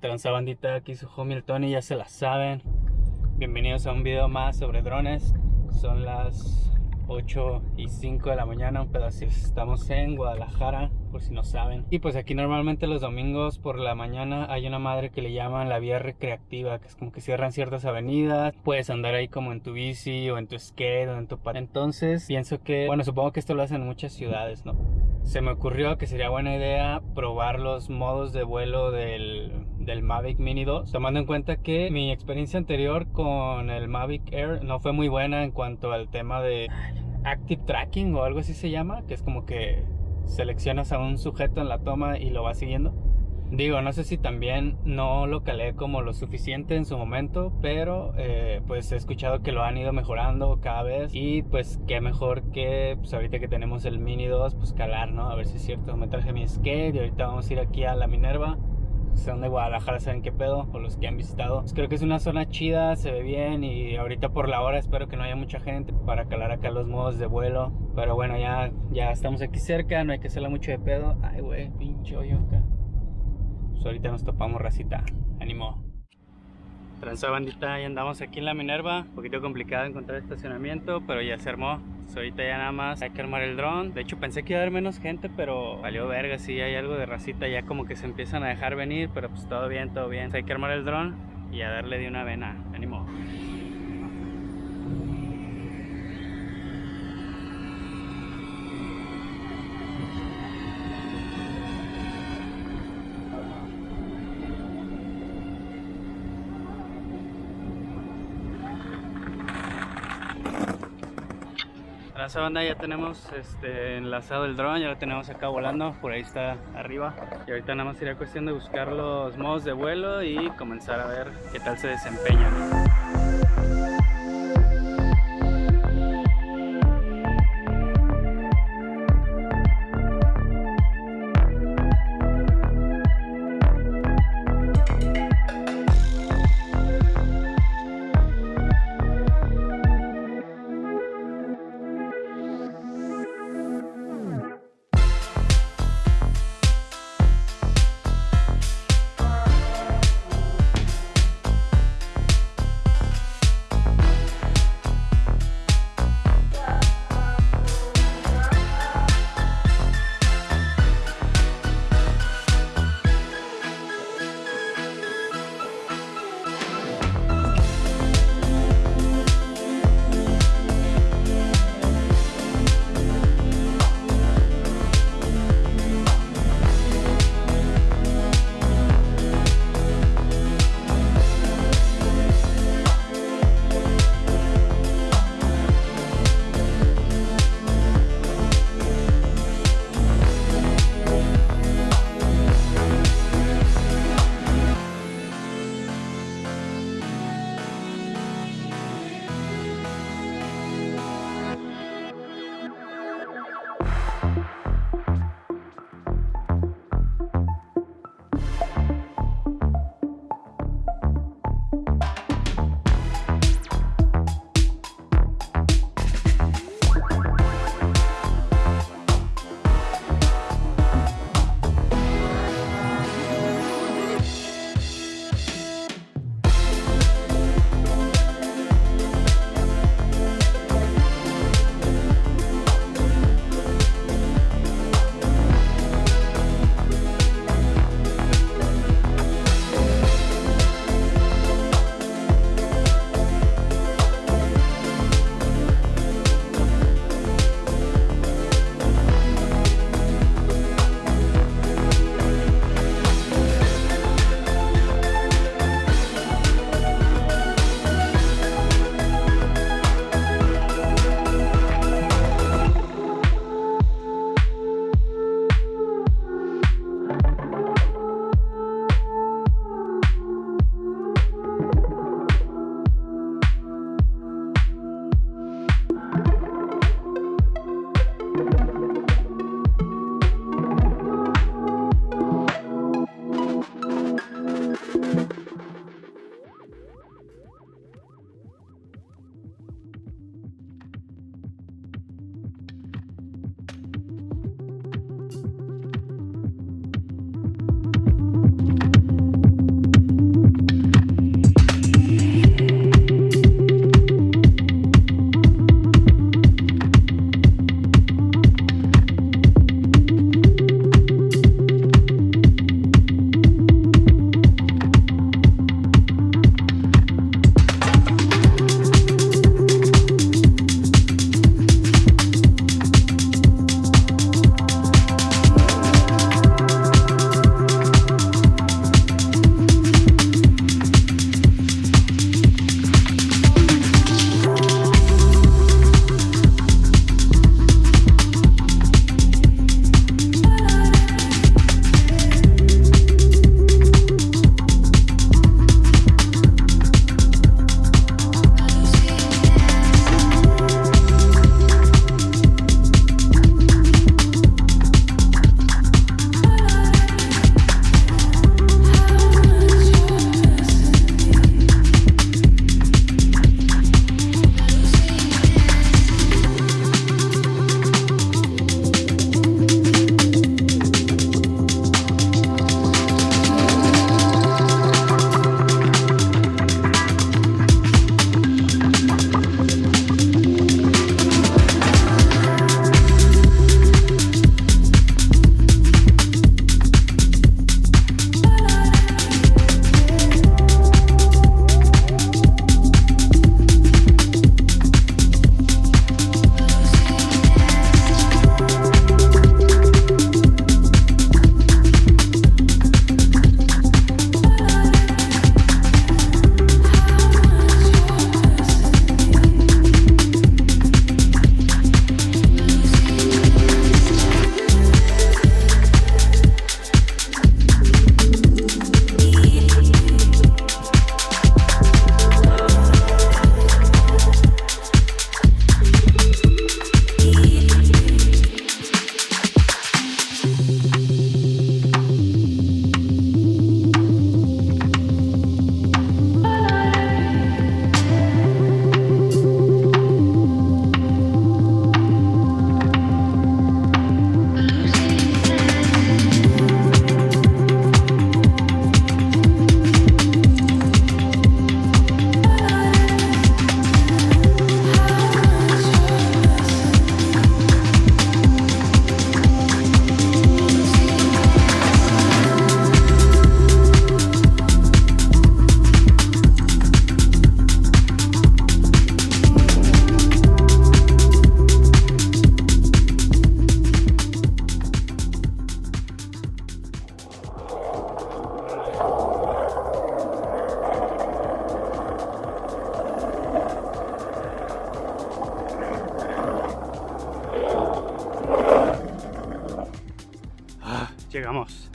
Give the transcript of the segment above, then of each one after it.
Transabandita, aquí su homie Tony, ya se la saben. Bienvenidos a un video más sobre drones. Son las 8 y 5 de la mañana, un pedacito. Estamos en Guadalajara, por si no saben. Y pues aquí normalmente los domingos por la mañana hay una madre que le llaman la vía recreativa, que es como que cierran ciertas avenidas. Puedes andar ahí como en tu bici o en tu skate o en tu. Entonces pienso que, bueno, supongo que esto lo hacen en muchas ciudades, ¿no? Se me ocurrió que sería buena idea probar los modos de vuelo del del Mavic Mini 2, tomando en cuenta que mi experiencia anterior con el Mavic Air no fue muy buena en cuanto al tema de Active Tracking o algo así se llama, que es como que seleccionas a un sujeto en la toma y lo vas siguiendo. Digo, no sé si también no lo calé como lo suficiente en su momento, pero eh, pues he escuchado que lo han ido mejorando cada vez y pues qué mejor que pues ahorita que tenemos el Mini 2, pues calar, ¿no? A ver si es cierto, me traje mi skate y ahorita vamos a ir aquí a la Minerva son de Guadalajara saben qué pedo, o los que han visitado. Pues creo que es una zona chida, se ve bien y ahorita por la hora espero que no haya mucha gente para calar acá los modos de vuelo. Pero bueno, ya, ya estamos aquí cerca, no hay que hacerla mucho de pedo. Ay, güey, pinche hoyo acá. Pues ahorita nos topamos racita. Ánimo. Transa bandita, ya andamos aquí en la Minerva. Un poquito complicado encontrar estacionamiento, pero ya se armó. Pues ahorita ya nada más hay que armar el dron. De hecho pensé que iba a haber menos gente, pero valió verga. Si hay algo de racita ya como que se empiezan a dejar venir, pero pues todo bien, todo bien. hay que armar el dron y a darle de una vena. Ánimo. Esa banda ya tenemos este, enlazado el dron, ya lo tenemos acá volando, por ahí está arriba. Y ahorita nada más sería cuestión de buscar los modos de vuelo y comenzar a ver qué tal se desempeñan. Vamos.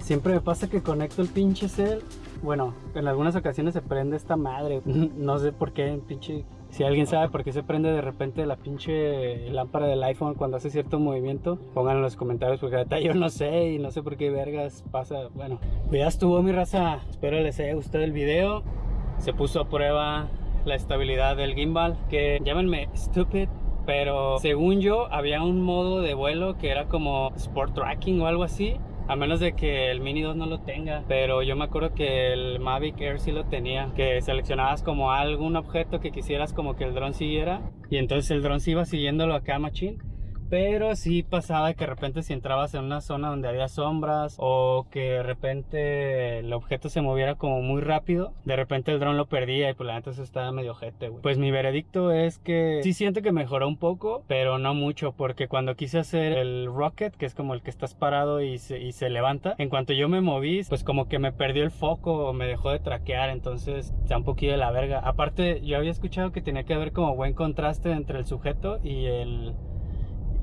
Siempre me pasa que conecto el pinche cel. Bueno, en algunas ocasiones se prende esta madre. No sé por qué, pinche. Si alguien sabe por qué se prende de repente la pinche lámpara del iPhone cuando hace cierto movimiento, pónganlo en los comentarios porque ahorita yo no sé y no sé por qué vergas pasa. Bueno, pues ya estuvo mi raza. Espero les haya gustado el video. Se puso a prueba la estabilidad del gimbal. Que llámenme stupid, pero según yo había un modo de vuelo que era como sport tracking o algo así a menos de que el Mini 2 no lo tenga. Pero yo me acuerdo que el Mavic Air sí lo tenía. Que seleccionabas como algún objeto que quisieras como que el dron siguiera. Y entonces el dron se iba siguiéndolo acá machine pero sí pasaba que de repente si entrabas en una zona donde había sombras o que de repente el objeto se moviera como muy rápido, de repente el dron lo perdía y pues la neta eso estaba medio ojete, güey. Pues mi veredicto es que sí siento que mejoró un poco, pero no mucho, porque cuando quise hacer el rocket, que es como el que estás parado y se, y se levanta, en cuanto yo me moví, pues como que me perdió el foco o me dejó de traquear, entonces está un poquito de la verga. Aparte, yo había escuchado que tenía que haber como buen contraste entre el sujeto y el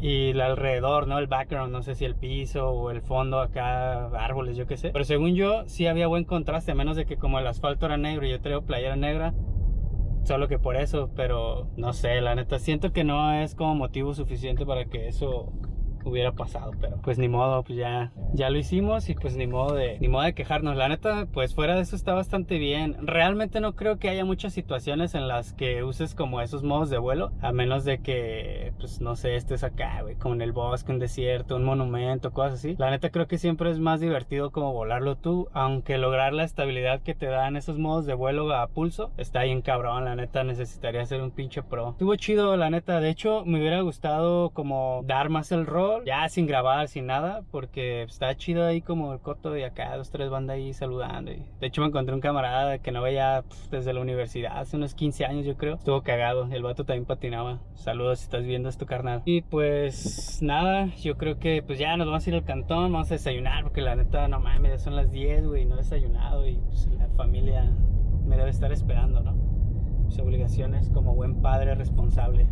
y el alrededor, ¿no? El background, no sé si el piso o el fondo acá, árboles, yo qué sé. Pero según yo, sí había buen contraste, a menos de que como el asfalto era negro y yo traigo playera negra, solo que por eso, pero no sé, la neta, siento que no es como motivo suficiente para que eso hubiera pasado, pero pues ni modo, pues ya, ya lo hicimos y pues ni modo de, ni modo de quejarnos. La neta, pues fuera de eso está bastante bien. Realmente no creo que haya muchas situaciones en las que uses como esos modos de vuelo, a menos de que, pues no sé, estés acá, güey, como en el bosque, un desierto, un monumento, cosas así. La neta creo que siempre es más divertido como volarlo tú, aunque lograr la estabilidad que te dan esos modos de vuelo a pulso está bien cabrón, la neta necesitaría ser un pinche pro. Estuvo chido, la neta, de hecho me hubiera gustado como dar más el rol ya sin grabar, sin nada, porque está chido ahí como el coto de acá, dos, tres bandas ahí saludando. Y de hecho me encontré un camarada que no veía desde la universidad, hace unos 15 años yo creo. Estuvo cagado, el vato también patinaba. Saludos si estás viendo esto, carnal. Y pues nada, yo creo que pues ya nos vamos a ir al cantón, vamos a desayunar, porque la neta, no mames, ya son las 10, güey, no he desayunado y pues la familia me debe estar esperando, ¿no? Mis obligaciones como buen padre responsable.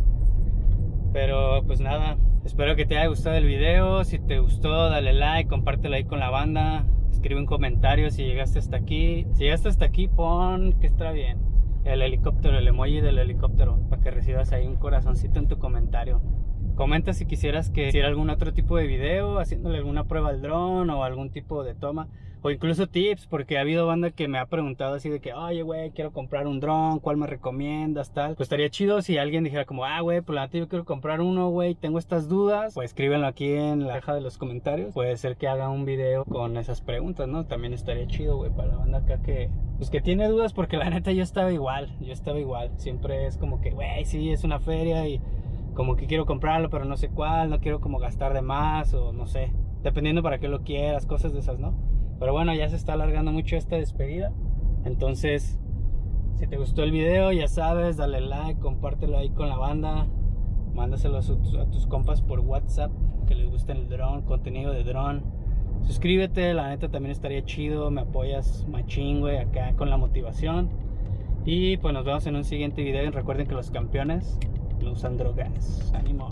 Pero pues nada, espero que te haya gustado el video. Si te gustó, dale like, compártelo ahí con la banda. Escribe un comentario si llegaste hasta aquí. Si llegaste hasta aquí, pon que está bien. El helicóptero, el emoji del helicóptero, para que recibas ahí un corazoncito en tu comentario. Comenta si quisieras que hiciera algún otro tipo de video, haciéndole alguna prueba al dron o algún tipo de toma o incluso tips, porque ha habido banda que me ha preguntado así de que, oye, güey, quiero comprar un dron, ¿cuál me recomiendas? Tal. Pues estaría chido si alguien dijera como, ah, güey, pues la neta yo quiero comprar uno, güey, tengo estas dudas. Pues escríbenlo aquí en la caja de los comentarios. Puede ser que haga un video con esas preguntas, ¿no? También estaría chido, güey, para la banda acá que, pues que tiene dudas, porque la neta yo estaba igual, yo estaba igual. Siempre es como que, güey, sí, es una feria y como que quiero comprarlo, pero no sé cuál, no quiero como gastar de más o no sé. Dependiendo para qué lo quieras, cosas de esas, ¿no? Pero bueno, ya se está alargando mucho esta despedida. Entonces, si te gustó el video, ya sabes, dale like, compártelo ahí con la banda. Mándaselo a, tus compas por WhatsApp que les guste el dron, contenido de dron. Suscríbete, la neta también estaría chido. Me apoyas machín, güey, acá con la motivación. Y pues nos vemos en un siguiente video. Y recuerden que los campeones no usan drogas. Ánimo.